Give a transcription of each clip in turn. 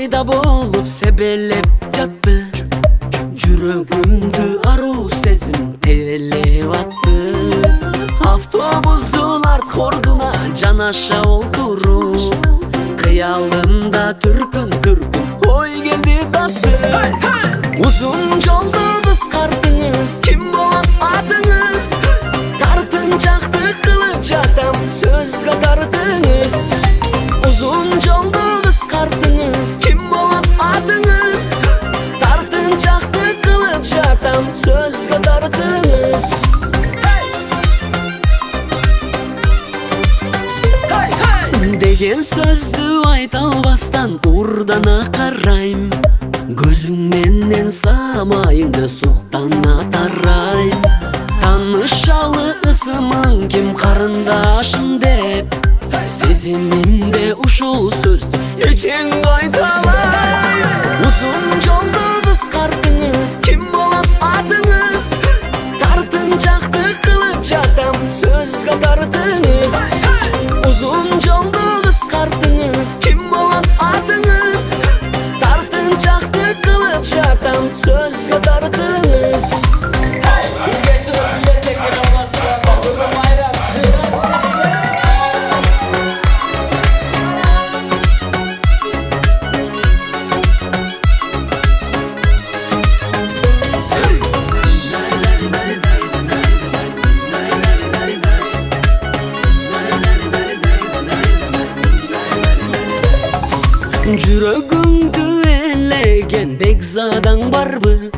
Çayda boğulup sebelep çattı. Cürügümdü aru sesim tevelle vattı. Avtobuzdular korguna can aşağı oturu Kıyalında türkün türkün oy geldi tatlı! Uzun yolda деген сөзді айта албастан ұрдана қарайм. Көзіңменен самайыңды суқтана тарайм. Танышалы ысымың кем қарындашым деп. Сезімімде ұшыл сөзді ертең қайталай. жүрегімді елеген бекзадаң барбы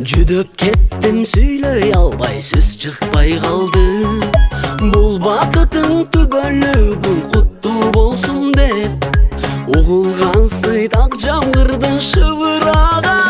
Жүдіп кеттім сөйлей албай сөз чықпай қалды бұл бақытың бұл құтты болсын деп угулган жамғырдың шығыр шыбыраған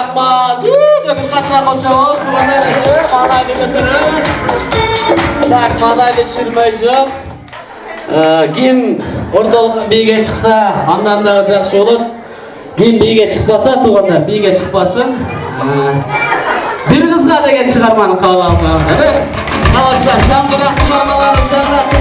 Ай, рахмат. Біз қатырақ қоншауыз, бұғандар еді, маңайды көтереміз. Так, маңайды түсірмей жоқ. Ким орталықтан биге шықса, андан да жақсы olur. Ким биге шықпаса, туғандар биге шықпасын. Bir қызға деген шығарманы қалап алмаңыздар. Қаласыздар, шамды рахмет